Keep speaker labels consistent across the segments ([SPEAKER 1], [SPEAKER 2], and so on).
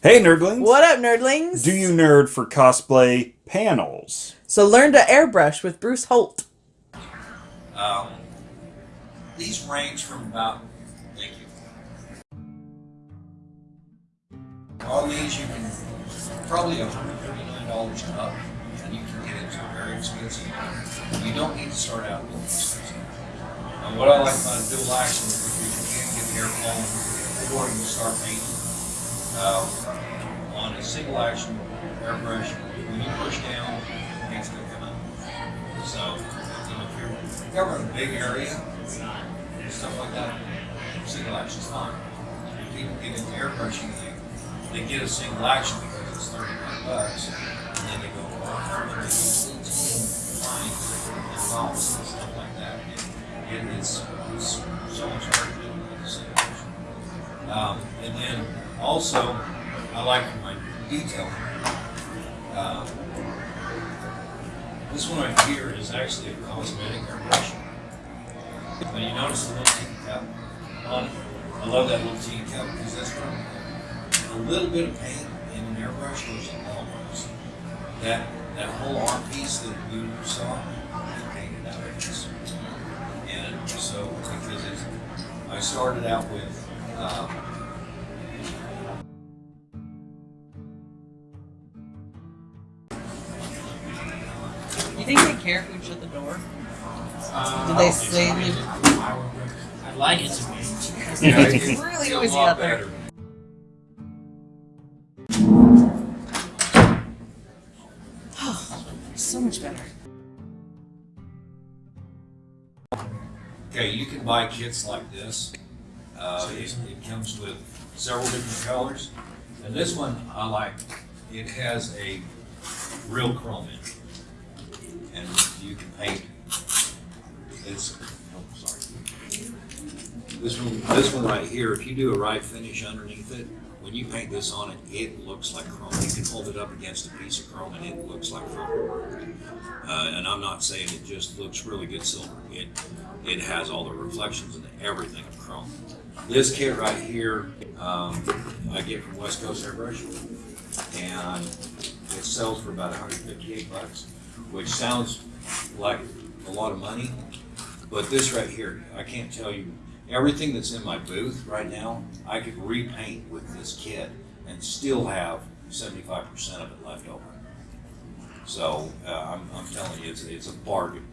[SPEAKER 1] Hey, nerdlings!
[SPEAKER 2] What up, nerdlings?
[SPEAKER 1] Do you nerd for cosplay panels?
[SPEAKER 2] So learn to airbrush with Bruce Holt.
[SPEAKER 3] Um, these range from about, thank you. On these, you can probably $139 up, and you can get into a very expensive. You don't need to start out with expensive. And what I like about a dual action is if you can get the air flowing before you start painting. Um, on a single action airbrush, when you push down, paint's gonna come out. So, you know, if you're covering a big area, stuff like that, single action's fine. If people get into airbrushing, they, they get a single action because it's thirty-five bucks, and then they go, use little lines and bumps and stuff like that. And it, it's, it's so much harder Um, and then also, I like my detail. Um, this one right here is actually a cosmetic airbrush. But you notice the little teacup on it? I love that little teacup because that's from a little bit of paint in an airbrush goes a long ways. That that whole arm piece that you saw, I painted out of this. And so because I started out with um,
[SPEAKER 2] You think they care if we shut the door?
[SPEAKER 4] Uh,
[SPEAKER 2] Do they say
[SPEAKER 4] I'd like it to be.
[SPEAKER 2] It's really noisy out there.
[SPEAKER 3] better.
[SPEAKER 2] So much better.
[SPEAKER 3] Okay, you can buy kits like this. Uh, it, it comes with several different colors. And this one I like, it has a real chrome in it. And you can paint, it's, oh, sorry. This one, this one right here, if you do a right finish underneath it, when you paint this on it, it looks like chrome. You can hold it up against a piece of chrome and it looks like chrome. Uh, and I'm not saying it just looks really good silver. It, it has all the reflections and everything of chrome. This kit right here, um, I get from West Coast Airbrush, and it sells for about 158 bucks, which sounds like a lot of money, but this right here, I can't tell you everything that's in my booth right now. I could repaint with this kit and still have 75% of it left over. So uh, I'm, I'm telling you, it's, it's a bargain.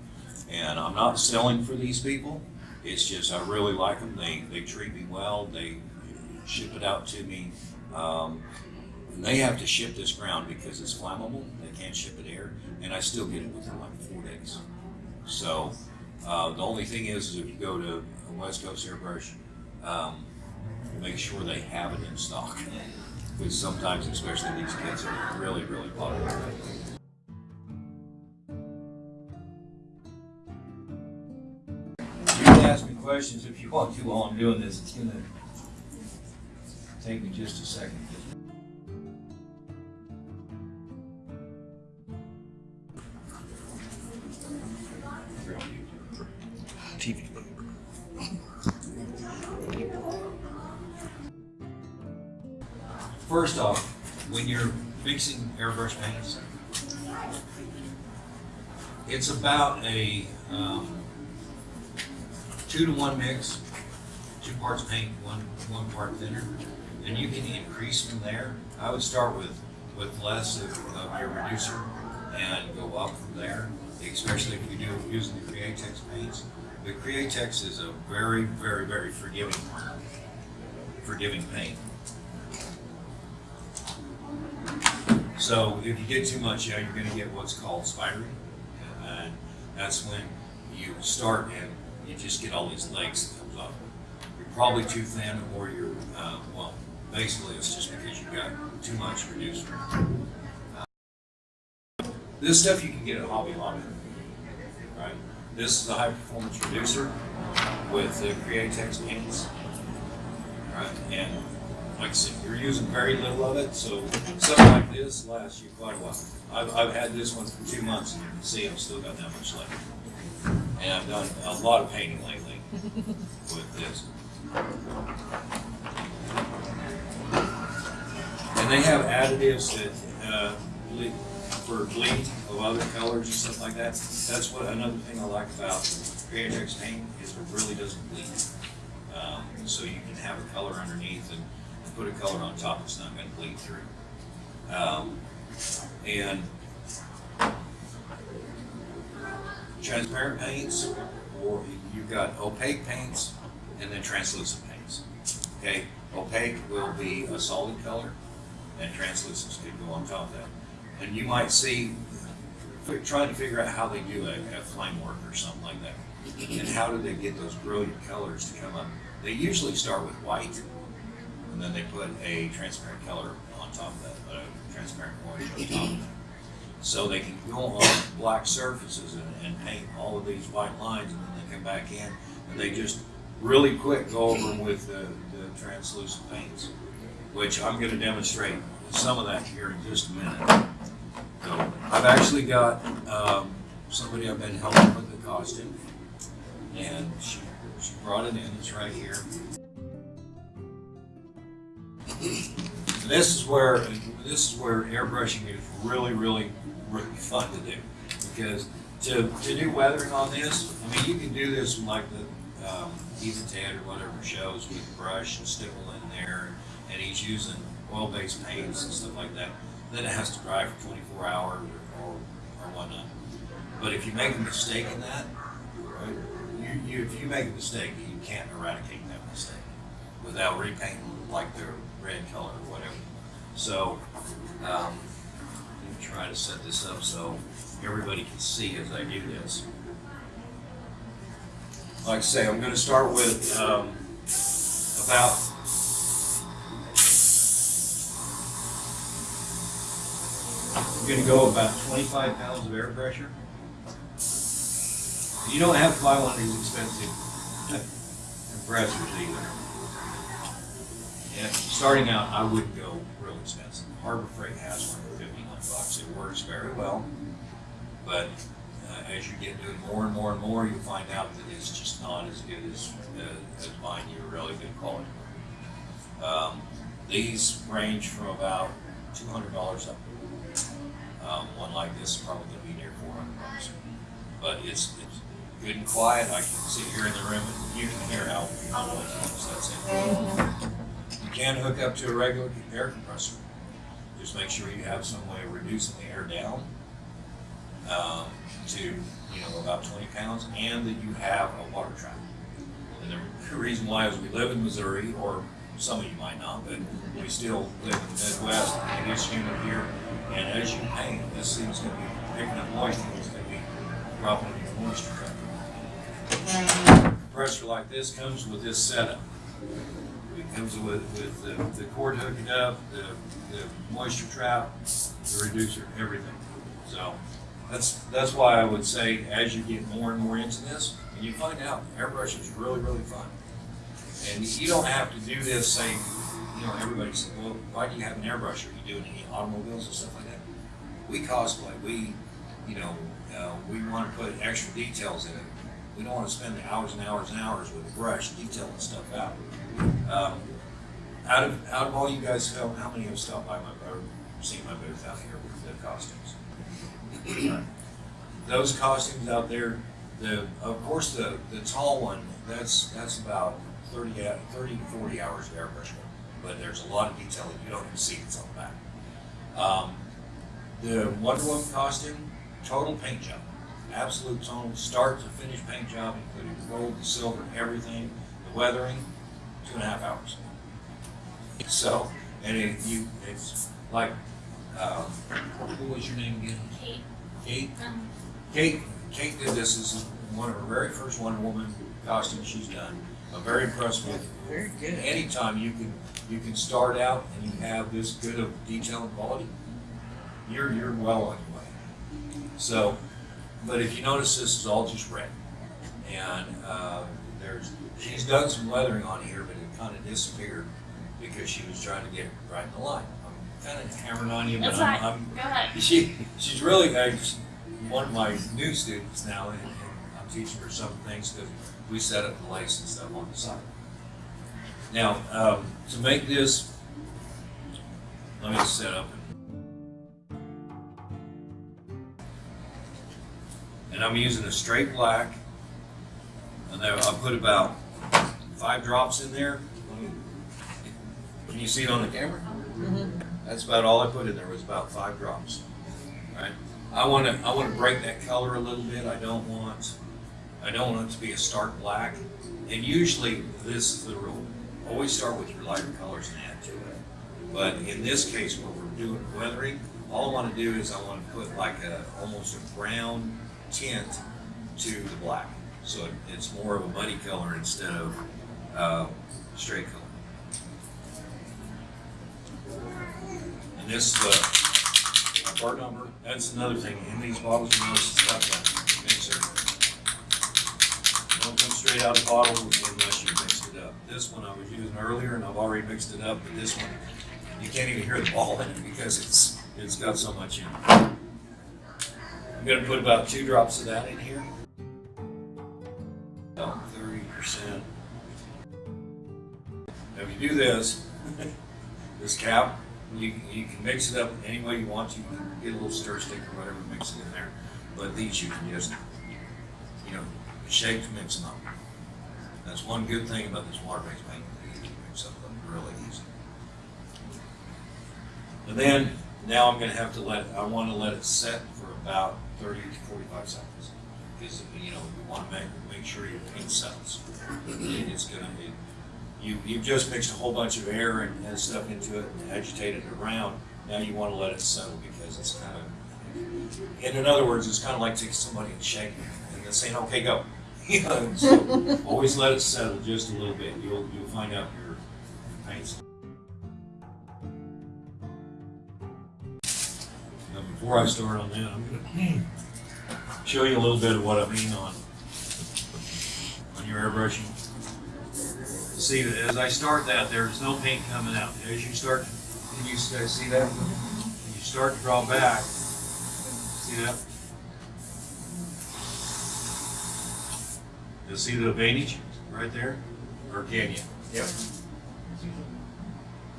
[SPEAKER 3] And I'm not selling for these people. It's just I really like them. They, they treat me well. They ship it out to me. Um, and they have to ship this ground because it's flammable. They can't ship it air. And I still get it within like four days. So uh, the only thing is, is if you go to West Coast Airbrush, um, make sure they have it in stock. Because sometimes, especially these kids, are really, really popular. Questions if you want to while I'm doing this. It's gonna take me just a second.
[SPEAKER 1] TV.
[SPEAKER 3] First off, when you're fixing airbrush paints, it's about a um, two to one mix, two parts paint, one one part thinner, and you can increase from there. I would start with with less of, of your reducer and go up from there, especially if you do using the Createx paints. The Createx is a very, very, very forgiving, forgiving paint. So if you get too much, yeah, you're going to get what's called spiring, and that's when you start and you just get all these legs that comes off. You're probably too thin, or you're uh, well. Basically, it's just because you've got too much reducer. Uh, this stuff you can get at Hobby Lobby, right? This is a high performance reducer with the Createx paints, right? And like I said, you're using very little of it, so something like this lasts you quite a while. I've, I've had this one for two months, and you can see I've still got that much left. And I've done a lot of painting lately with this. And they have additives that, uh, ble- for bleed of other colors and stuff like that. That's what, another thing I like about Createx paint is it really doesn't bleed. Um, so you can have a color underneath and put a color on top that's not gonna bleed through. Um, and transparent paints, or you've got opaque paints and then translucent paints. Okay, opaque will be a solid color, and translucents can go on top of that. And you might see, trying to figure out how they do a, a flame work or something like that. And how do they get those brilliant colors to come up? They usually start with white, and then they put a transparent color on top of that, a transparent orange on top of that. So they can go on black surfaces and, and paint all of these white lines, and then they come back in, and they just really quick go over them with the, the translucent paints, which I'm gonna demonstrate some of that here in just a minute. So I've actually got, um, somebody I've been helping with the costume, and she, she brought it in, it's right here. This is where, this is where airbrushing is really, really, really fun to do. Because to, to do weathering on this, I mean, you can do this in like the, um, Ethan Ted or whatever shows with brush and stipple in there, and he's using oil-based paints and stuff like that. Then it has to dry for twenty-four hours or, or, or whatnot. But if you make a mistake in that, right, you, you, if you make a mistake, you can't eradicate that mistake without repainting like the red color or whatever. So, um, try to set this up so everybody can see as I do this. Like I say, I'm gonna start with, um, about I'm gonna go about twenty-five pounds of air pressure. You don't have to buy one of these expensive compressors either. Yeah, starting out, I wouldn't go real expensive. Harbor Freight has one for fifty-nine bucks. It works very well. But uh, as you get doing more and more and more, you find out that it's just not as good as, uh, as buying you a really good quality. Um, these range from about two hundred dollars up. Um, one like this is probably gonna be near four hundred bucks. But it's, it's good and quiet. I can sit here in the room and you can hear how, noisy it is. That's it. You can hook up to a regular air compressor. Just make sure you have some way of reducing the air down um, to, you know, about twenty pounds, and that you have a water trap. And the reason why is we live in Missouri, or some of you might not, but we still live in the Midwest, it is humid here, and as you paint, this thing's gonna be picking up moisture, it's gonna be dropping in your moisture trap. Compressor like this comes with this setup. It comes with, with the, the cord hooked up, the, the moisture trap, the reducer, everything. So, that's, that's why I would say, as you get more and more into this, and you find out airbrushing is really, really fun. And you don't have to do this, say, you know, everybody says, well, why do you have an airbrush? Are you doing any automobiles and stuff like that? We cosplay, we, you know, uh, we want to put extra details in it. We don't want to spend hours and hours and hours with a brush detailing stuff out. Um, out of, out of all you guys, how, how many have stopped by my, or seen my booth out here with the costumes? those costumes out there, the, of course, the, the tall one, that's, that's about 30, 30 to 40 hours of airbrush. But there's a lot of detail that you don't even see that's on the back. Um, the Wonder Woman costume, total paint job. Absolute total, start to finish paint job, including the gold, the silver, everything, the weathering, two and a half hours. So, and it, you, it's like, um, what was your name again?
[SPEAKER 5] Kate.
[SPEAKER 3] Kate?
[SPEAKER 5] Um,
[SPEAKER 3] Kate, Kate did this as one of her very first Wonder Woman costumes she's done. I'm very impressed with.
[SPEAKER 2] Very good.
[SPEAKER 3] Anytime you can, you can start out and you have this good of detail and quality, you're, you're well on your way. So, but if you notice, this is all just red. And, uh, there's, she's done some weathering on here, but it kind of disappeared because she was trying to get right in the line. I'm kind of hammering on you, but
[SPEAKER 5] That's
[SPEAKER 3] I'm. I'm
[SPEAKER 5] Go ahead.
[SPEAKER 3] she she's really uh, she's one of my new students now, and, and I'm teaching her some things because we set up the lace and stuff on the side. Now, um, to make this, let me set up. And I'm using a straight black. And then I'll put about five drops in there. Can you see it on the camera? Mm-hmm. That's about all I put in there was about five drops. Right? I want to I want to break that color a little bit. I don't want I don't want it to be a stark black. And usually this is the rule. Always start with your lighter colors and add to it. But in this case, where we're doing weathering, all I want to do is I want to put like a almost a brown tint to the black, so it, it's more of a muddy color instead of uh, straight color. And this uh, our part number. That's another thing in these bottles. You notice it's got that mixer. Don't come straight out of the bottle unless you mix it up. This one I was using earlier, and I've already mixed it up. But this one, you can't even hear the ball in it because it's it's got so much in it. I'm gonna put about two drops of that in here. About thirty percent. Now, if you do this, this cap, you, you can mix it up any way you want. You can get a little stir stick or whatever, mix it in there. But these you can just, you know, shake to mix them up. That's one good thing about this water-based paint. You can mix up really easy. And then, now I'm gonna have to let, I wanna let it set for about thirty to forty-five seconds. Because, you know, we wanna make, make sure your paint settles. It's gonna, it, you, you've just mixed a whole bunch of air and, and stuff into it and agitated it around. Now you wanna let it settle because it's kind of, and in other words, it's kind of like taking somebody and shaking them and then saying, okay, go. You know, so always let it settle just a little bit. You'll, you'll find out your, your paint's before I start on that, I'm gonna show you a little bit of what I mean on, on your airbrushing. See, that as I start that, there's no paint coming out. As you start, can you guys see that? When you start to draw back, see that? You see the advantage right there? Or can you? Yep.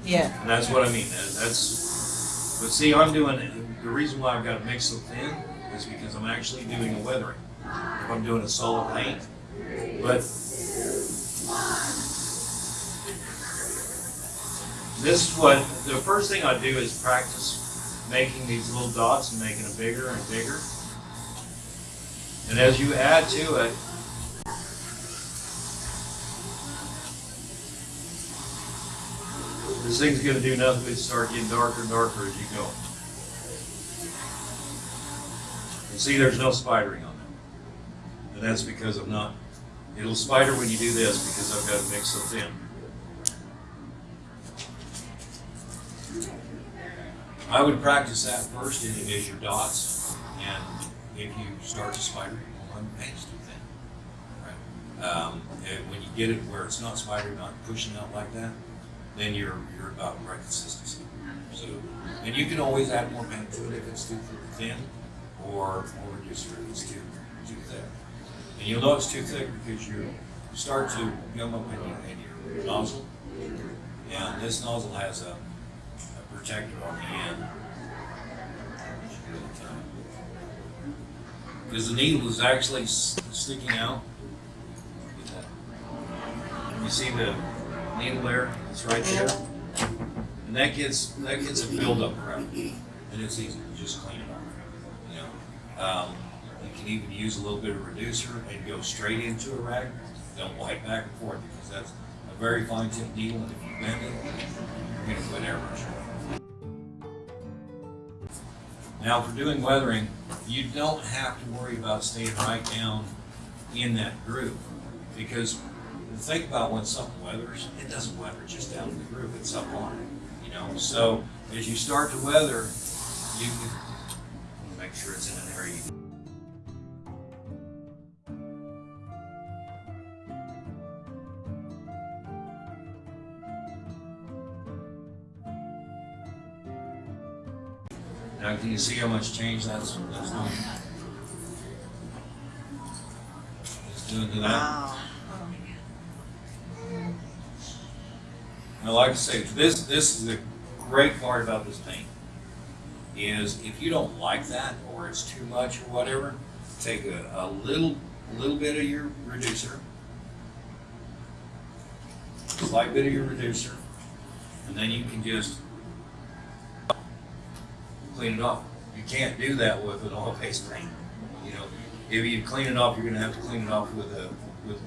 [SPEAKER 2] Yeah.
[SPEAKER 3] And that's what I mean, that's, but see, I'm doing, the reason why I've got to mix so thin is because I'm actually doing a weathering. If I'm doing a solid paint, but this is what, the first thing I do is practice making these little dots and making them bigger and bigger. And as you add to it, This thing's gonna do nothing but start getting darker and darker as you go. You see, there's no spidering on that. And that's because I'm not, it'll spider when you do this because I've got it mixed so thin. I would practice that first and it is your dots. And if you start to spider, well, I'm too thin. Right? Um, and when you get it where it's not spidering, not pushing out like that, then you're, you're about right consistency. So, and you can always add more paint to it if it's too thin, or, or reduce it if it's too, too thick. And you'll know it's too thick because you start to gum up in your, in your nozzle, and this nozzle has a, a protector on the end. Because the needle is actually sticking out. You see the needle there, it's right there. And that gets, that gets a buildup around, and it's easy to just clean it you. Um, you can even use a little bit of reducer and go straight into a rag, don't wipe back and forth, because that's a very fine tip needle, and if you bend it, you're gonna put airbrush. Now, for doing weathering, you don't have to worry about staying right down in that groove, because think about when something weathers, it doesn't weather just down in the groove, it's up on it, you know? So as you start to weather, you can sure it's in an area. you- Now, can you see how much change that's, that's doing? It's doing to that.
[SPEAKER 2] Wow.
[SPEAKER 3] Now, like I say, this, this is the great part about this paint is if you don't like that or it's too much or whatever, take a, a little, little bit of your reducer, slight bit of your reducer, and then you can just clean it off. You can't do that with an oil-based paint. You know, if you clean it off, you're gonna have to clean it off with a, with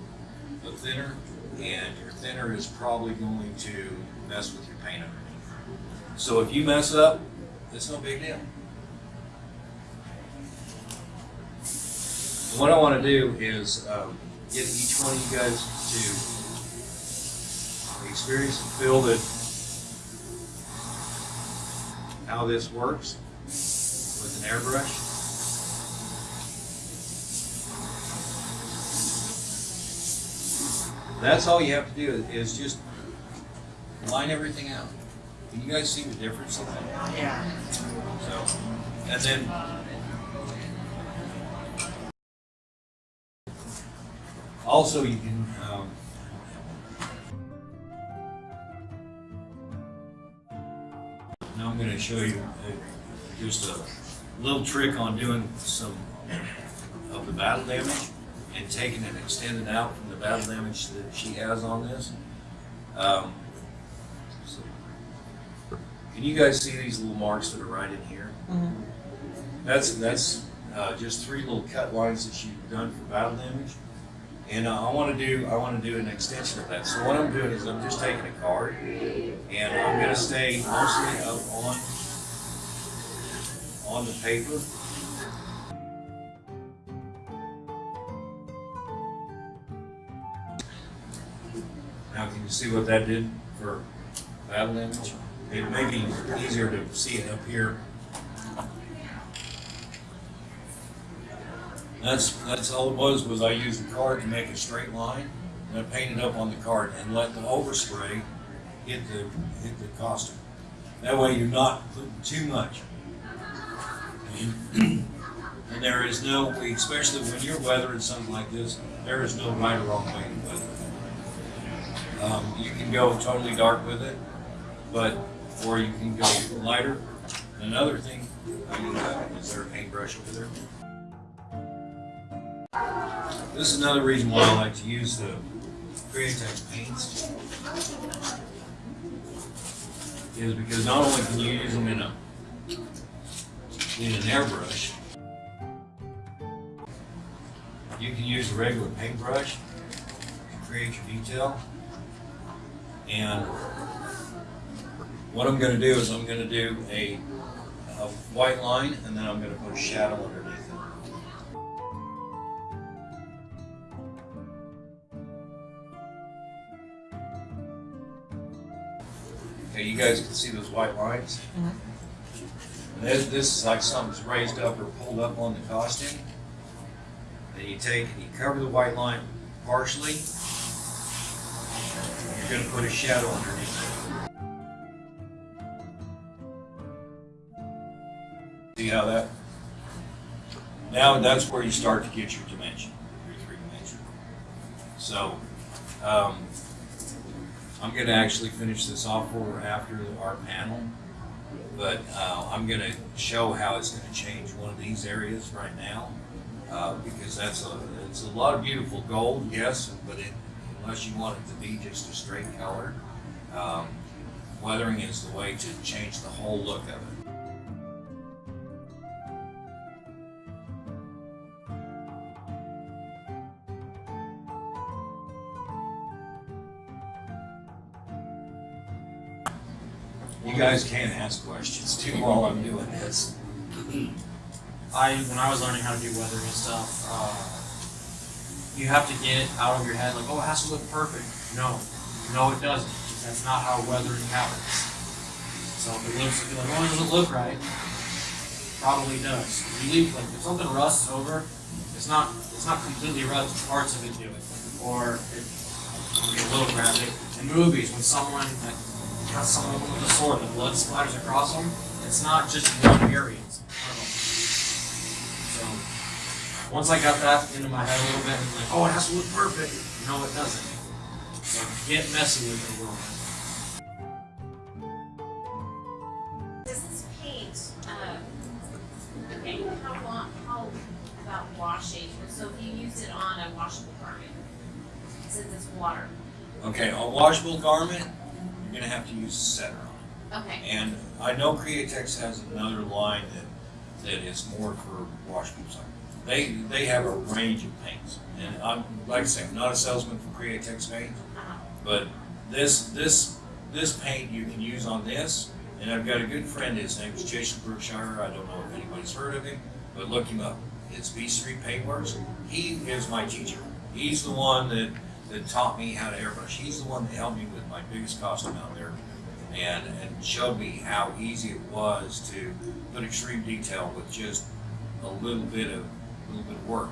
[SPEAKER 3] a thinner, and your thinner is probably going to mess with your paint underneath. So if you mess up, it's no big deal. What I wanna do is, um, get each one of you guys to experience and feel that how this works with an airbrush. That's all you have to do is just line everything out. Can you guys see the difference in that?
[SPEAKER 2] Yeah.
[SPEAKER 3] So, and then also you can, um, now I'm going to show you uh, just a little trick on doing some of the battle damage and taking it extended out from the battle damage that she has on this. Um, can you guys see these little marks that are right in here? That's, that's, uh, just three little cut lines that you've done for battle damage. And uh, I wanna do, I wanna do an extension of that. So what I'm doing is I'm just taking a card and I'm gonna stay mostly up on, on the paper. Now, can you see what that did for battle damage? It may be easier to see it up here. That's, that's all it was, was I used the card to make a straight line, and I painted up on the card and let the overspray hit the, hit the costume. That way you're not putting too much. And and there is no, especially when you're weathering something like this, there is no right or wrong way to weather. Um, you can go totally dark with it, but, or you can go lighter. Another thing, is there a paintbrush over there? This is another reason why I like to use the Createx paints. Is because not only can you use them in a, in an airbrush, you can use a regular paintbrush to create your detail. And what I'm gonna do is I'm gonna do a, a white line and then I'm gonna put a shadow underneath it. Okay, you guys can see those white lines? And This, this is like something's raised up or pulled up on the costume. Then you take and you cover the white line partially. You're gonna put a shadow underneath How that? Now that's where you start to get your dimension, your three dimension. So, um, I'm gonna actually finish this off for after our panel. But, uh, I'm gonna show how it's gonna change one of these areas right now. Uh, because that's a, it's a lot of beautiful gold, yes, but it, unless you want it to be just a straight color, um, weathering is the way to change the whole look of it. Guys can't ask questions too while I'm doing this.
[SPEAKER 4] I when I was learning how to do weathering and stuff, uh, you have to get it out of your head like, oh, it has to look perfect. No, no, it doesn't. That's not how weathering happens. So if it looks, if like, oh, it doesn't look right, probably does. If you leave like if something rusts over, it's not it's not completely rust. Parts of it do it, or it, a little graphic. In movies, when someone like, has someone with a sword, the blood splatters across them. It's not just one area. So once I got that into my head a little bit, I'm like, oh, it has to look perfect. No, it doesn't. So get messy with the world. This paint, um, okay, how, long, how
[SPEAKER 5] about washing? So if you use it on a washable garment, since it's water.
[SPEAKER 3] Okay, a washable garment, you're gonna have to use a setter on
[SPEAKER 5] Okay.
[SPEAKER 3] And I know Createx has another line that, that is more for washable stuff. They, they have a range of paints. And I'm, like I say, I'm not a salesman for Createx paint,
[SPEAKER 5] uh-huh.
[SPEAKER 3] but this, this, this paint you can use on this. And I've got a good friend, his name is Jason Brookshire. I don't know if anybody's heard of him, but look him up. It's B Street Paintworks. He is my teacher. He's the one that, that taught me how to airbrush. He's the one that helped me with my biggest costume out there and, and showed me how easy it was to put extreme detail with just a little bit of, a little bit of work.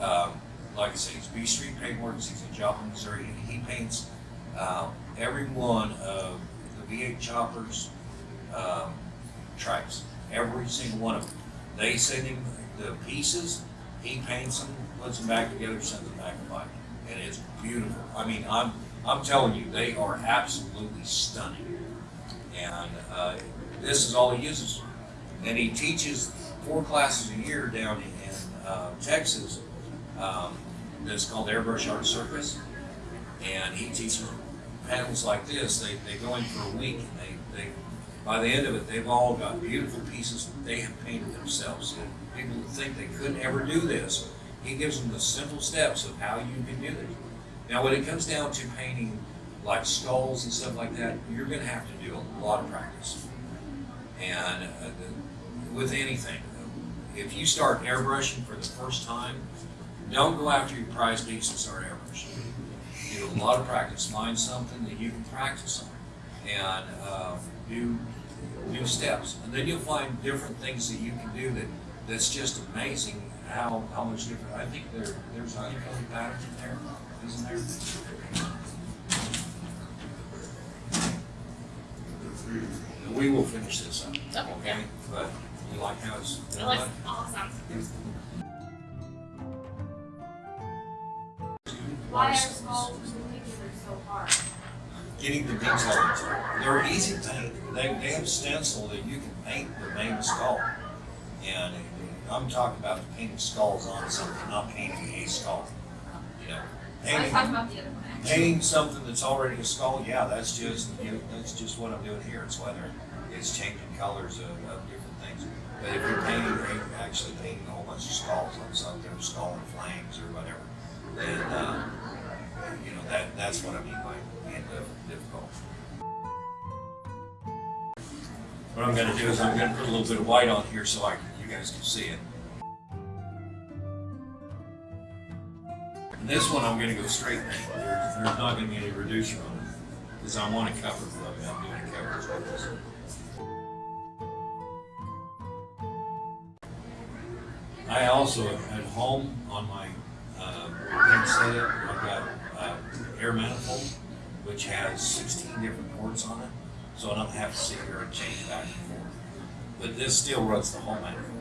[SPEAKER 3] Um, like I say, it's B Street Paintworks. He's in Joplin, Missouri, and he paints uh, every one of the V8 choppers, um, trikes, every single one of them. They send him the pieces, he paints them, puts them back together, sends them back to Mike, and it's beautiful. I mean, I'm I'm telling you, they are absolutely stunning. And uh, this is all he uses, and he teaches four classes a year down in uh, Texas. Um, that's called Airbrush Art Circus, and he teaches panels like this. They, they go in for a week, and they, they by the end of it, they've all got beautiful pieces they have painted themselves. And people think they couldn't ever do this, he gives them the simple steps of how you can do it. Now, when it comes down to painting like skulls and stuff like that, you're going to have to do a lot of practice. And uh, the, with anything, if you start airbrushing for the first time, don't go after your prize piece and start airbrushing. Do a lot of practice. Find something that you can practice on, and uh, do new steps, and then you'll find different things that you can do that that's just amazing how how much different. I think there there's honeycomb patterns in there, isn't there? We will finish this up,
[SPEAKER 5] Oh,
[SPEAKER 3] okay? But you like how it's
[SPEAKER 5] It
[SPEAKER 3] done?
[SPEAKER 5] looks awesome. Why are skulls particular so hard?
[SPEAKER 3] getting the details. They're easy to. They, they have stencil that you can paint the main skull. And I'm talking about painting skulls on something, not painting a skull. You know,
[SPEAKER 5] I was
[SPEAKER 3] painting,
[SPEAKER 5] talking about the other one actually.
[SPEAKER 3] painting something that's already a skull, yeah, that's just, you know, that's just what I'm doing here. It's whether it's changing colors of, of different things. But if you're painting, you're actually painting a whole bunch of skulls on something, skull and flames or whatever, then, uh, you know, that, that's what I mean by being diff- difficult. What I'm gonna do is I'm gonna put a little bit of white on here so I, can- guys can see it. And this one I'm gonna go straight. There's, there's not gonna be any reducer on it, because I want to cover, I'm I'm doing a cover as well. I also, at home, on my, uh, setup, I've got, uh, air manifold, which has sixteen different ports on it, so I don't have to sit here and change back and forth. But this still runs the whole manifold.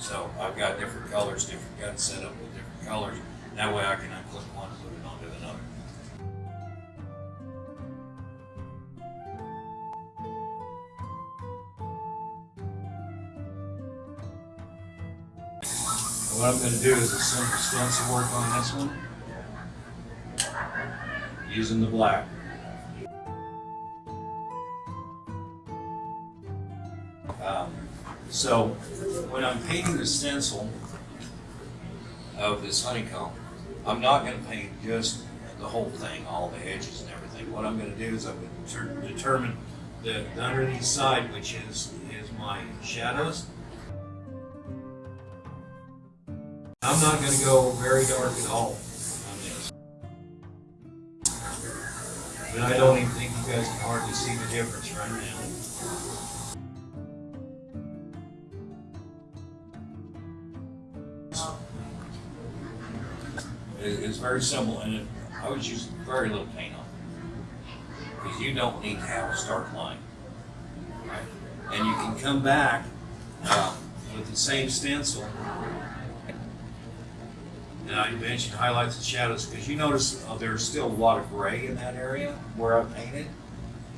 [SPEAKER 3] So I've got different colors, different guns set up with different colors, that way I can unclip one and put it onto another. What I'm gonna do is a simple stencil work on this one. Using the black. Um, So, when I'm painting the stencil of this honeycomb, I'm not gonna paint just the whole thing, all the edges and everything. What I'm gonna do is I'm gonna determine the the underneath side, which is, is my shadows. I'm not gonna go very dark at all on this. I don't even think you guys can hardly see the difference right now. It- It's very simple, and it, I was using very little paint on it. Because you don't need to have a start line. Right? And you can come back, um, with the same stencil. And I mentioned highlights and shadows, because you notice uh, there's still a lot of gray in that area where I painted.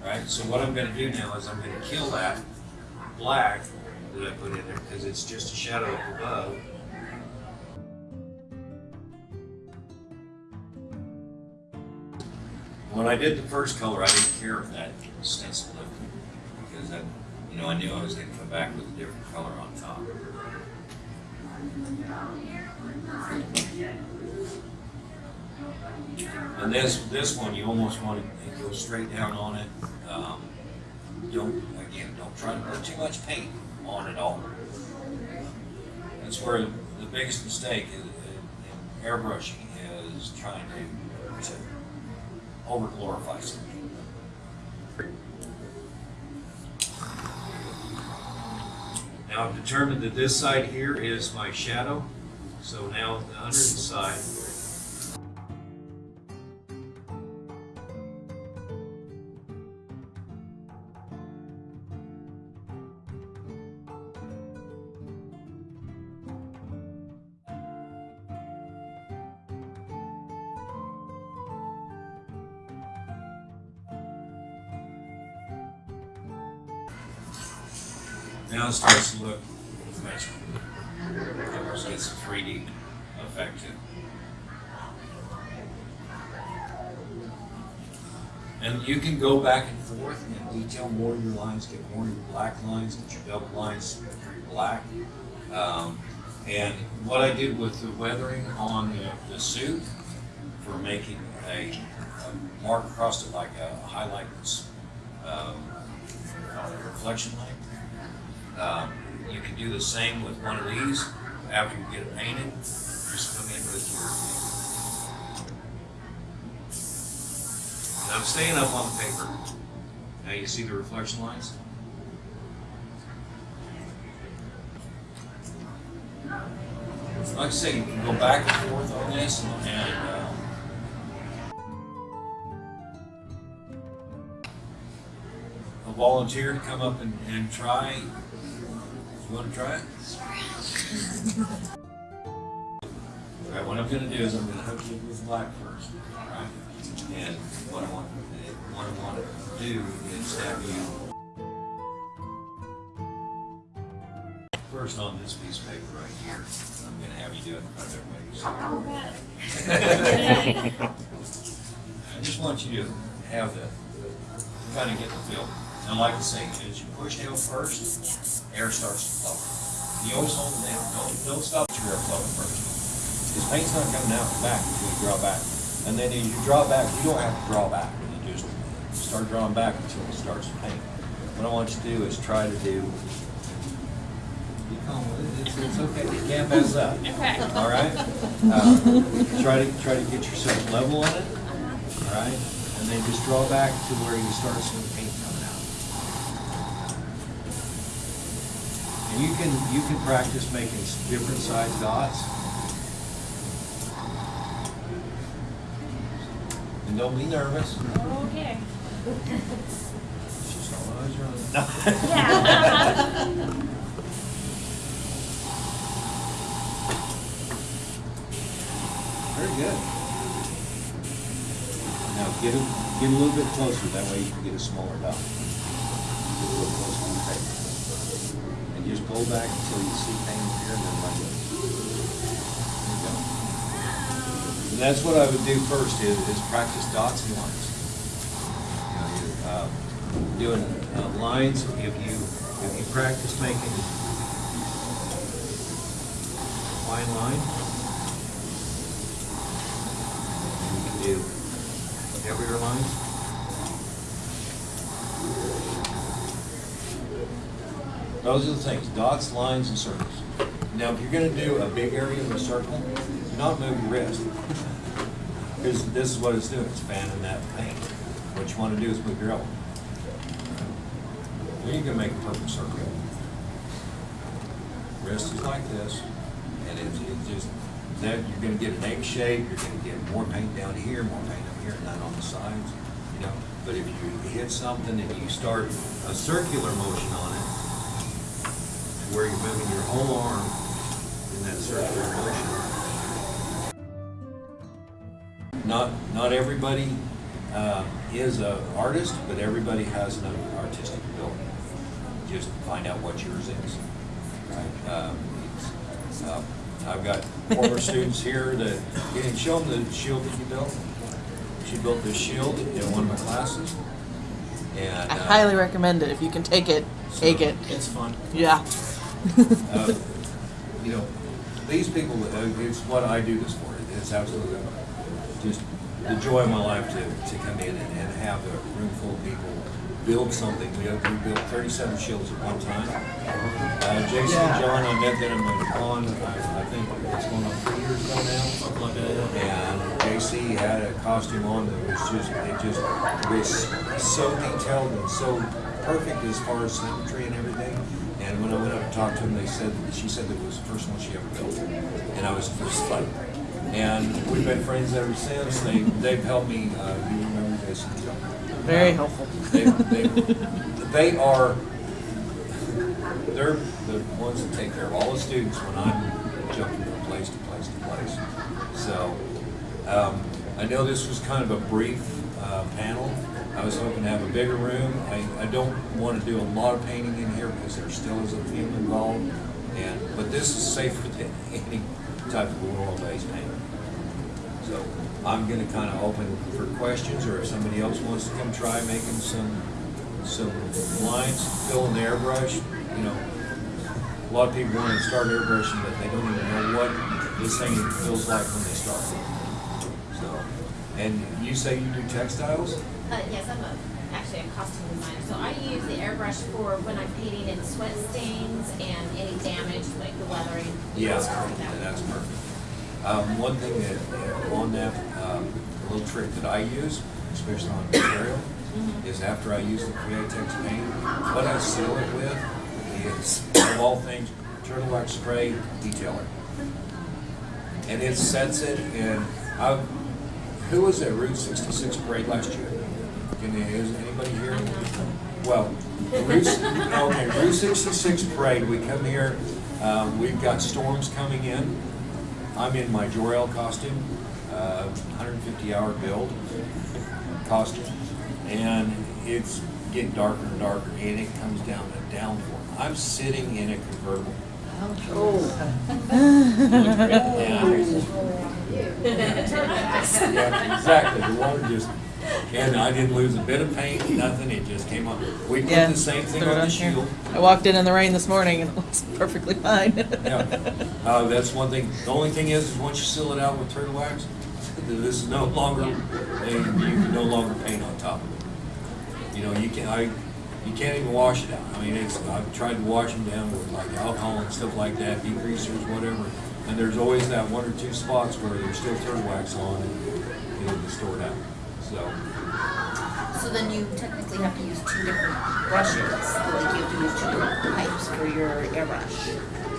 [SPEAKER 3] Right, so what I'm gonna do now is I'm gonna kill that black that I put in there, because it's just a shadow above. When I did the first color, I didn't care if that stencil lifted, because that, you know, I knew I was gonna come back with a different color on top. And this, this one, you almost want to go straight down on it. Um, Don't, again, don't try to put too much paint on it all. That's where the biggest mistake is, in airbrushing is trying to, to over glorify something. Now I've determined that this side here is my shadow, so now the under side. Now it starts to look a 3D effect to it. And you can go back and forth and detail more of your lines, get more of your black lines, get your double lines pretty black. Um, and what I did with the weathering on the, the suit for making a, a mark across it like a highlight, um, reflection line. Um, you can do the same with one of these. After you get it painted, just come in with your. And I'm staying up on the paper. Now you see the reflection lines? Like I say, you can go back and forth on this and, and uh, a volunteer to come up and, and try. You want to try it? All right, what I'm gonna do is I'm gonna hook you with black first, all right? And what I want, what I want to do is have you first on this piece of paper right here. I'm gonna have you do it in front of everybody. I just want you to have the, kind of get the feel. And like I say, as you push down first, air starts to flow. You always hold it down, don't, don't stop your air flowing first. Because paint's not coming out the back until you draw back. And then as you draw back, you don't have to draw back. You just start drawing back until it starts to paint. What I want you to do is try to do, be calm with it, it's, it's okay, you can't mess up.
[SPEAKER 5] Okay.
[SPEAKER 3] All right? Uh, Try to, try to get yourself level on it, all right? And then just draw back to where you start seeing paint coming out. And you can, you can practice making different size dots. And don't be nervous.
[SPEAKER 5] Okay.
[SPEAKER 3] Just don't always run.
[SPEAKER 5] Yeah.
[SPEAKER 3] Very good. Now get it, get a little bit closer, that way you can get a smaller dot. Get a little closer to the paper. And back until you see paint here and then let go. You go. And that's what I would do first is, is practice dots and lines. You know, you're, uh, doing uh, lines, if you, if you practice making fine line, you can do heavier lines. Those are the things, dots, lines, and circles. Now, if you're gonna do a big area of a circle, do not move your wrist. Because this is what it's doing, it's fanning that paint. What you wanna do is move your elbow. Then you can make a perfect circle. Wrist is like this, and it's, it's just, then you're gonna get an egg shape, you're gonna get more paint down here, more paint up here, and none on the sides, you know? But if you hit something and you start a circular motion on it, where you're moving your whole arm in that circular motion. Not, not everybody, uh, is an artist, but everybody has an artistic ability. Just find out what yours is. Right? Um, uh, I've got former students here that, can you show them the shield that you built? she built this shield in one of my classes. And
[SPEAKER 6] I
[SPEAKER 3] uh,
[SPEAKER 6] highly recommend it. If you can take it, take it.
[SPEAKER 4] It's fun.
[SPEAKER 6] Yeah.
[SPEAKER 3] Uh, you know, these people, uh, it's what I do this for. It's absolutely just the joy of my life to, to come in and, and have a room full of people build something. We, we built 37 shields at one time. Uh, Jason
[SPEAKER 6] Yeah.
[SPEAKER 3] and John, I met them at the pond, I, I think it's going on three years ago now.
[SPEAKER 4] Something like that.
[SPEAKER 3] And JC had a costume on that was just, it just was so detailed and so perfect as far as symmetry and everything. When I went up and talked to him, they said, she said that it was the first one she ever built. And I was just like, and we've been friends ever since. They, they've helped me, uh, you remember Jason?
[SPEAKER 6] Very
[SPEAKER 3] Uh,
[SPEAKER 6] helpful.
[SPEAKER 3] They, they, they are, they're the ones that take care of all the students when I'm jumping from place to place to place. So, um, I know this was kind of a brief, uh, panel. I was hoping to have a bigger room. I, I don't want to do a lot of painting in here because there still is a fume involved. And, but this is safer than any type of oil-based paint. So I'm gonna kinda open for questions, or if somebody else wants to come try making some, some lines, fill in the airbrush, you know. A lot of people wanna start airbrushing, but they don't even know what this thing feels like when they start. And you say you do textiles?
[SPEAKER 5] Uh, yes, I'm a, actually a costume designer, so I use the airbrush for when I'm painting in sweat stains and any damage, like the weathering.
[SPEAKER 3] Yeah,
[SPEAKER 5] that.
[SPEAKER 3] that's perfect. Um, one thing that, uh, on that, um, a little trick that I use, especially on material, is after I use the Createx paint, what I seal it with is, of all things, turtle wax spray detailer. And it sets it in, I, who was at Route sixty-six parade last year? Can you, is anybody here? Well, Route, okay, Route sixty-six parade, we come here, um, we've got storms coming in. I'm in my Jor-El costume, uh, hundred and fifty hour build costume. And it's getting darker and darker and it comes down to downpour. I'm sitting in a convertible. Yeah, exactly, the water just, and I didn't lose a bit of paint, nothing, it just came up. We put
[SPEAKER 6] Yeah,
[SPEAKER 3] the same thing
[SPEAKER 6] throw it
[SPEAKER 3] on
[SPEAKER 6] on
[SPEAKER 3] the
[SPEAKER 6] here.
[SPEAKER 3] shield.
[SPEAKER 6] I walked in in the rain this morning and it looks perfectly fine.
[SPEAKER 3] Yeah, uh, that's one thing. The only thing is, is once you seal it out with turtle wax, this is no longer, and you can no longer paint on top of it. You know, you can, I, you can't even wash it out. I mean, it's, I've tried to wash them down with like alcohol and stuff like that, degreasers, whatever. And there's always that one or two spots where there's still turtle wax on and, it's stored out, so.
[SPEAKER 7] So then you technically have to use two different brushes, like you have to use two different pipes for your airbrush.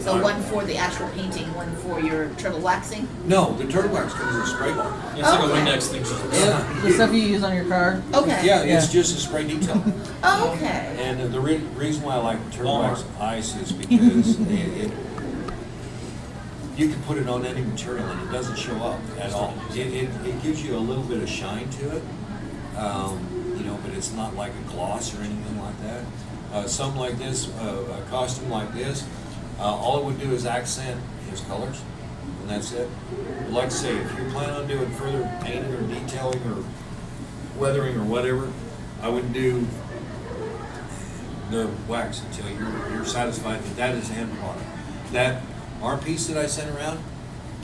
[SPEAKER 7] So one for the actual painting, one for your turtle waxing?
[SPEAKER 3] No, the turtle wax comes in a spray bottle.
[SPEAKER 4] It's like a
[SPEAKER 7] Okay.
[SPEAKER 4] Windex thing. So
[SPEAKER 6] Yep, the stuff you use on your car.
[SPEAKER 7] Okay.
[SPEAKER 3] Yeah, it's just a spray detail.
[SPEAKER 7] Oh, okay.
[SPEAKER 3] And the re- reason why I like turtle wax ice is because it, it, you can put it on any material and it doesn't show up at all. It, it, it gives you a little bit of shine to it, um, you know, but it's not like a gloss or anything like that. Uh, something like this, uh, a costume like this, uh, all it would do is accent his colors, and that's it. But like I say, if you're planning on doing further painting or detailing or weathering or whatever, I would do the wax until you're, you're satisfied that that is the end product. That, our piece that I sent around,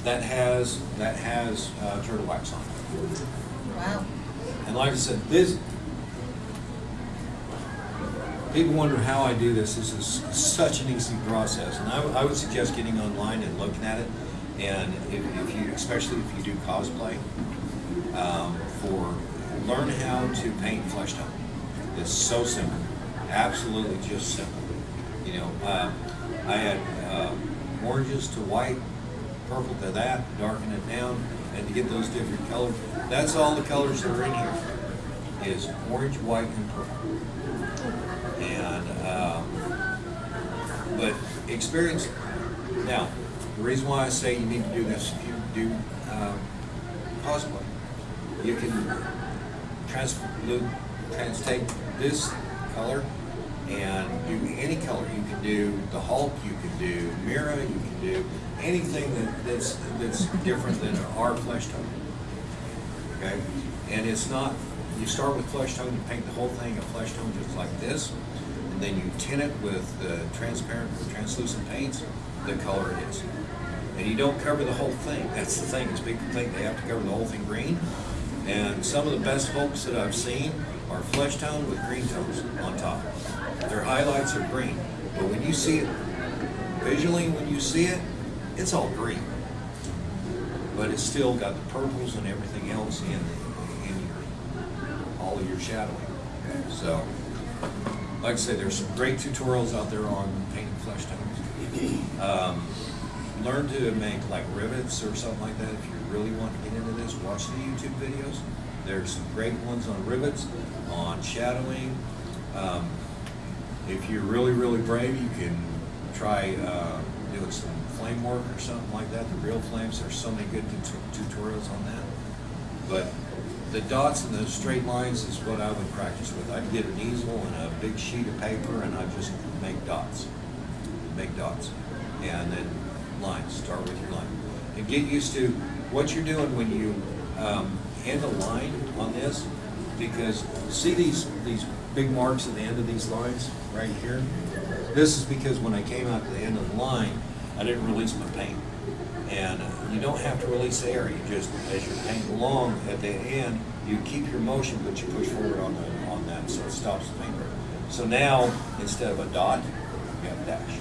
[SPEAKER 3] that has, that has, uh, turtle wax on it.
[SPEAKER 7] Wow.
[SPEAKER 3] And like I said, this, people wonder how I do this. This is such an easy process. And I, would- I would suggest getting online and looking at it. And if, if you, especially if you do cosplay, um, for, learn how to paint flesh tone. It's so simple, absolutely just simple. You know, um, I had, uh, oranges to white, purple to that, darken it down, and to get those different colors. That's all the colors that are in here, is orange, white, and purple. And, um, but experience, now, the reason why I say you need to do this, if you do, um, cosplay, you can trans, trans, take this color and do any color. You can do the Hulk, you can do Mira, you can do anything that, that's, that's different than our flesh tone. okay? And it's not, you start with flesh tone, you paint the whole thing a flesh tone just like this, and then you tint it with the transparent, or translucent paints, the color it is. And you don't cover the whole thing, that's the thing, is people think they have to cover the whole thing green. And some of the best folks that I've seen are flesh tone with green tones on top. Their highlights are green, but when you see it visually, when you see it, it's all green. But it's still got the purples and everything else in, in your, shadowing. So, like I said, there's some great tutorials out there on painting flesh tones. Um, learn to make like rivets or something like that. If you really want to get into this, watch the YouTube videos. There's some great ones on rivets, on shadowing. Um, if you're really, really brave, you can try uh, doing some flame work or something like that. The real flames, there's so many good tut- tutorials on that. But the dots and the straight lines is what I would practice with. I'd get an easel and a big sheet of paper and I'd just make dots. Make dots. And then lines, start with your line. And get used to what you're doing when you um, end a line on this, because see these, these big marks at the end of these lines, right here? This is because when I came out to the end of the line, I didn't release my paint. And uh, you don't have to release air, you just, as you're painting along at the end, you keep your motion, but you push forward on the, on that, so it stops the finger. So now, instead of a dot, you have a dash.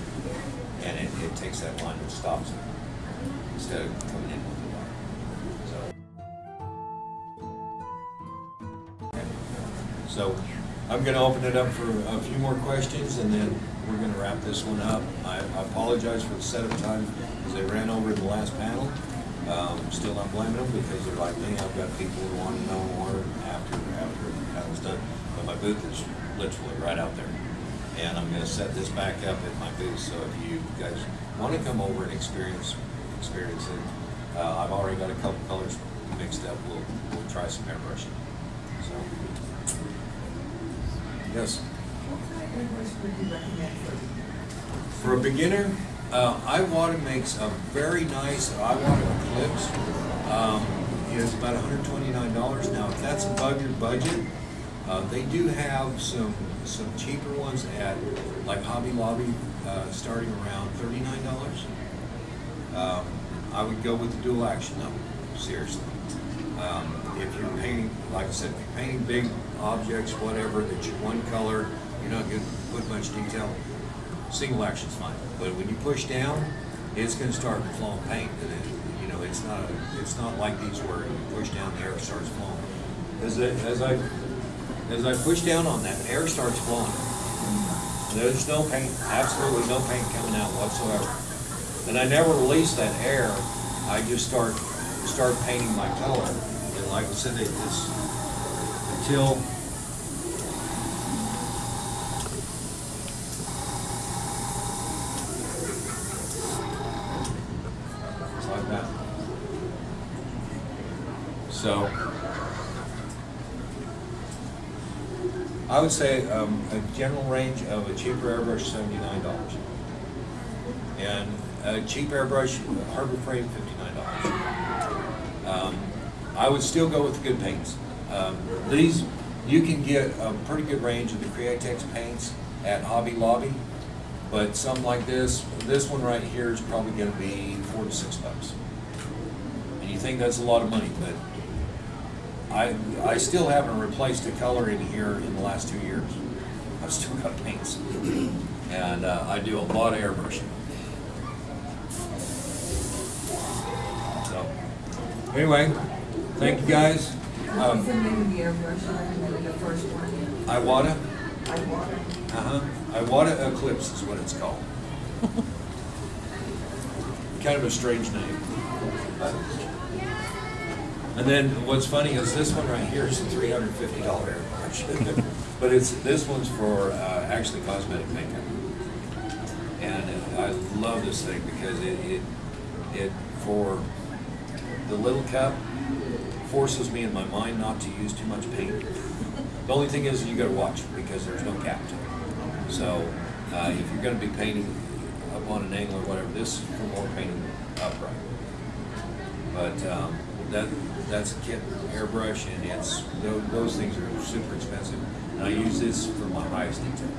[SPEAKER 3] And it, it takes that line and stops it, instead of coming in with a dot. So. So, I'm gonna open it up for a few more questions, and then we're gonna wrap this one up. I I apologize for the setup time, because they ran over the last panel. Um, still not blaming them, because they're like me, I've got people who want to know more after, after the panel's done. But my booth is literally right out there. And I'm gonna set this back up at my booth, so if you guys wanna come over and experience, experience it, uh, I've already got a couple colors mixed up, we'll, we'll try some airbrushing, so. Yes? For a beginner, uh, Iwata makes a very nice Iwata Eclipse. Um, it's about $129. Now, if that's above your budget, uh, they do have some some cheaper ones at like Hobby Lobby, uh, starting around $39. Um, I would go with the dual action though, seriously. Um, if you're painting, like I said, if you're painting big objects, whatever, that you're one color, you're not going to put much detail, single action's fine. But when you push down, it's going to start flowing paint, and it, you know it's not it's not like these where you push down, the air starts flowing. As I, as I as I push down on that, air starts flowing. There's no paint, absolutely no paint coming out whatsoever. And I never release that air. I just start start painting my color. And like I said, it- it's until it's like that. So I would say um, a general range of a cheaper airbrush seventy-nine dollars. And a cheap airbrush, Harbor Freight, fifty-nine dollars. Um, I would still go with the good paints. Um, these, you can get a pretty good range of the Createx paints at Hobby Lobby, but some like this, this one right here is probably gonna be four to six bucks. And you think that's a lot of money, but I, I still haven't replaced a color in here in the last two years. I've still got paints. And uh, I do a lot of airbrushing. So, anyway, thank you guys.
[SPEAKER 8] What was the
[SPEAKER 3] Um,
[SPEAKER 8] name of the airbrush the first one?
[SPEAKER 3] Iwata,
[SPEAKER 8] I water.
[SPEAKER 3] uh-huh, Iwata Eclipse is what it's called. Kind of a strange name. And then what's funny is this one right here is a three hundred fifty dollar airbrush. But it's, this one's for, uh, actually cosmetic makeup. And I love this thing because it, it, it, for the little cup, forces me in my mind not to use too much paint. The only thing is you gotta watch because there's no cap to it. So, uh, if you're gonna be painting up on an angle or whatever, this is for more painting upright. But, um, that, that's a kit airbrush and it's, those, those things are super expensive. And I use this for my highest detail.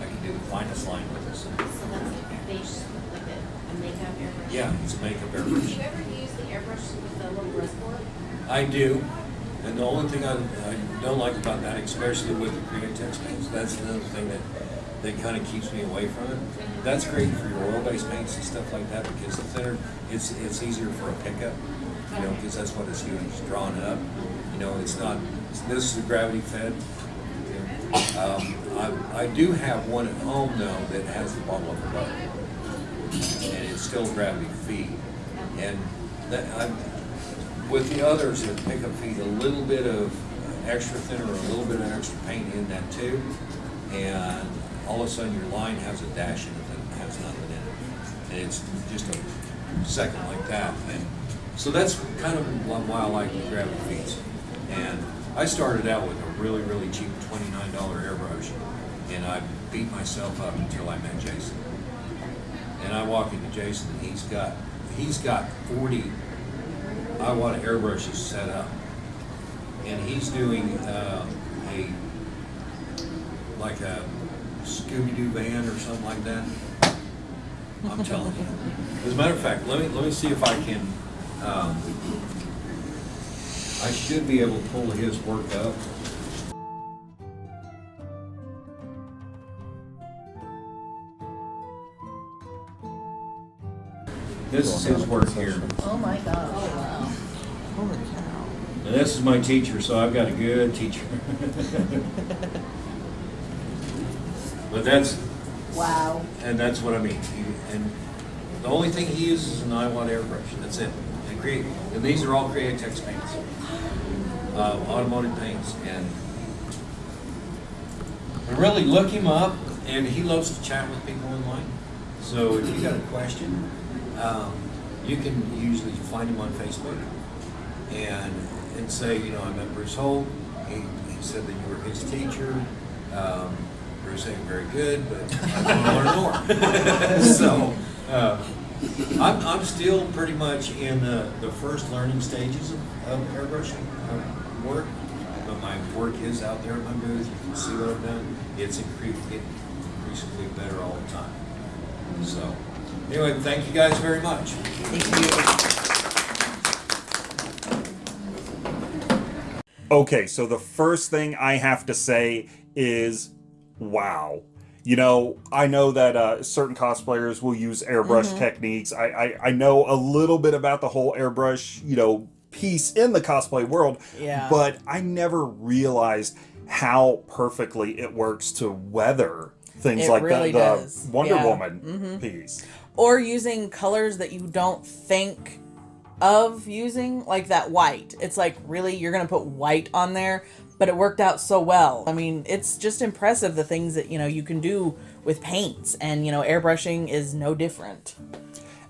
[SPEAKER 3] I can do the finest line with this.
[SPEAKER 5] So that's like a base, like a, a makeup airbrush?
[SPEAKER 3] Yeah, it's a makeup
[SPEAKER 5] Do
[SPEAKER 3] airbrush.
[SPEAKER 5] you ever use the airbrush with the little reservoir?
[SPEAKER 3] I do, and the only thing I, I don't like about that, especially with the Createx paints, that's another thing that, that kind of keeps me away from it. That's great for your oil-based paints and stuff like that, because the thinner, it's, it's easier for a pickup, you know, because that's what it's doing, it's drawing it up. You know, it's not, this is a gravity fed. Um, I, I do have one at home though that has the bottle of butter, and it's still gravity feed. And that, I, with the others that pick up feed, a little bit of extra thinner or a little bit of extra paint in that too, and all of a sudden your line has a dash in it that has nothing in it. And it's just a second like that. And so that's kind of why I like gravity feeds. And I started out with a really, really cheap twenty-nine dollar airbrush, and I beat myself up until I met Jason. And I walk into Jason, and he's got he's got forty Iwata airbrushes set up, and he's doing uh, a like a Scooby Doo van or something like that. I'm telling you. As a matter of fact, let me let me see if I can. Um, I should be able to pull his work up. This is his work here.
[SPEAKER 7] Oh my gosh.
[SPEAKER 6] Holy cow.
[SPEAKER 3] And this is my teacher, so I've got a good teacher. but that's
[SPEAKER 7] Wow.
[SPEAKER 3] and that's what I mean. And the only thing he uses is an Iwata airbrush. That's it. Create and these are all Createx paints, uh, automotive paints, and and really look him up. And he loves to chat with people online. So if you got a question, um, you can usually find him on Facebook and and say, you know, I met Bruce Holt. He, he said that you were his teacher. Um, Bruce ain't very good, but I want to learn more. so uh, I'm, I'm still pretty much in the, the first learning stages of, of airbrushing work. But my work is out there at my booth. You can see what I've done. It's incre- getting increasingly better all the time. So anyway, thank you guys very much. Thank you.
[SPEAKER 1] Okay, so the first thing I have to say is wow. You know, I know that uh, certain cosplayers will use airbrush techniques. I, I, I know a little bit about the whole airbrush, you know, piece in the cosplay world,
[SPEAKER 6] Yeah.
[SPEAKER 1] but I never realized how perfectly it works to weather things
[SPEAKER 6] It
[SPEAKER 1] like
[SPEAKER 6] really
[SPEAKER 1] the, the. Wonder
[SPEAKER 6] Yeah. Mm-hmm.
[SPEAKER 1] Woman piece.
[SPEAKER 6] Or using colors that you don't think of using, like that white. It's like, really, you're gonna put white on there, but it worked out so well. I mean, it's just impressive the things that you know you can do with paints, and you know, airbrushing is no different.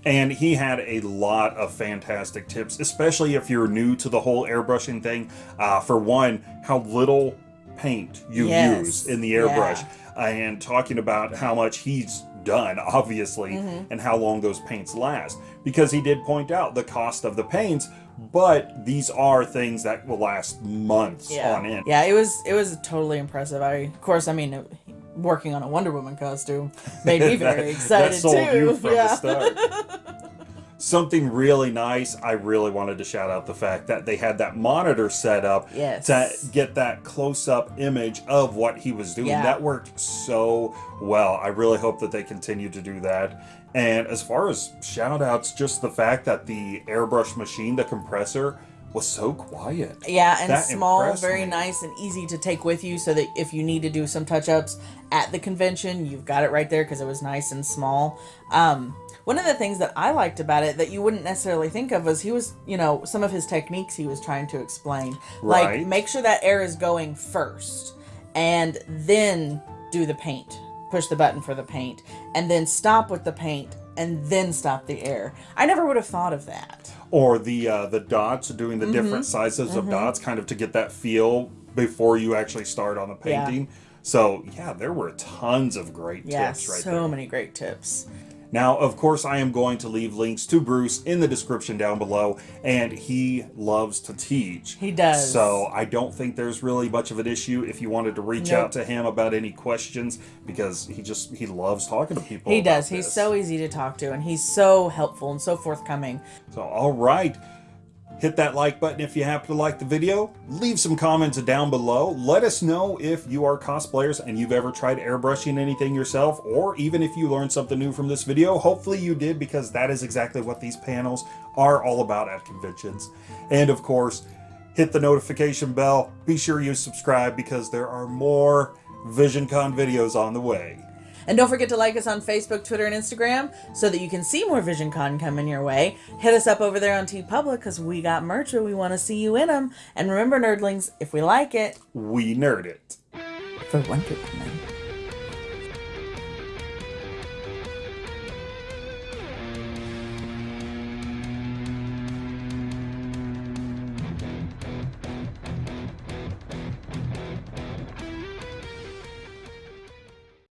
[SPEAKER 1] And he had a lot of fantastic tips, especially if you're new to the whole airbrushing thing. Uh, for one, how little paint you
[SPEAKER 6] Yes.
[SPEAKER 1] use in the airbrush, and talking about how much he's done, obviously,
[SPEAKER 6] Mm-hmm.
[SPEAKER 1] and how long those paints last. Because he did point out the cost of the paints, but these are things that will last months
[SPEAKER 6] Yeah,
[SPEAKER 1] on end.
[SPEAKER 6] yeah, it was it was totally impressive. I, of course, I mean, it- working on a Wonder Woman costume made me very
[SPEAKER 1] That-
[SPEAKER 6] excited
[SPEAKER 1] that sold
[SPEAKER 6] too.
[SPEAKER 1] you from
[SPEAKER 6] yeah.
[SPEAKER 1] the start. Something really nice. I really wanted to shout out the fact that they had that monitor set up
[SPEAKER 6] Yes.
[SPEAKER 1] to get that close-up image of what he was doing.
[SPEAKER 6] Yeah.
[SPEAKER 1] That worked so well. I really hope that they continue to do that. And as far as shout outs, just the fact that the airbrush machine, the compressor, was so quiet.
[SPEAKER 6] Yeah, and
[SPEAKER 1] That
[SPEAKER 6] small, very
[SPEAKER 1] me.
[SPEAKER 6] nice and easy to take with you so that if you need to do some touch ups at the convention, you've got it right there because it was nice and small. Um, one of the things that I liked about it that you wouldn't necessarily think of was he was, you know, some of his techniques he was trying to explain.
[SPEAKER 1] Right.
[SPEAKER 6] Like, make sure that air is going first and then do the paint. Push the button for the paint and then stop with the paint and then stop the air. I never would have thought of that.
[SPEAKER 1] or the uh, the dots doing
[SPEAKER 6] Mm-hmm.
[SPEAKER 1] the different sizes of dots kind of to get that feel before you actually start on the
[SPEAKER 6] Yeah.
[SPEAKER 1] painting so yeah there were tons of great
[SPEAKER 6] Yeah,
[SPEAKER 1] tips right
[SPEAKER 6] so
[SPEAKER 1] there
[SPEAKER 6] many great tips.
[SPEAKER 1] Now, of course, I am going to leave links to Bruce in the description down below, and he loves to teach.
[SPEAKER 6] He does.
[SPEAKER 1] So I don't think there's really much of an issue if you wanted to reach
[SPEAKER 6] Nope.
[SPEAKER 1] out to him about any questions because he just he loves talking to people.
[SPEAKER 6] He does. He's
[SPEAKER 1] this.
[SPEAKER 6] so easy to talk to, and he's so helpful and so forthcoming.
[SPEAKER 1] So, all right. Hit that like button if you happen to like the video. Leave some comments down below. Let us know if you are cosplayers and you've ever tried airbrushing anything yourself, or even if you learned something new from this video. Hopefully you did, because that is exactly what these panels are all about at conventions. And of course, hit the notification bell. Be sure you subscribe because there are more VisionCon videos on the way.
[SPEAKER 6] And don't forget to like us on Facebook, Twitter, and Instagram so that you can see more VisionCon coming your way. Hit us up over there on TeePublic because we got merch where we want to see you in them. And remember, nerdlings, if we like it,
[SPEAKER 1] We nerd it.
[SPEAKER 6] for Wonder Woman.